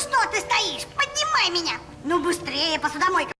что ты стоишь? Поднимай меня! Ну, быстрее, посудомойка!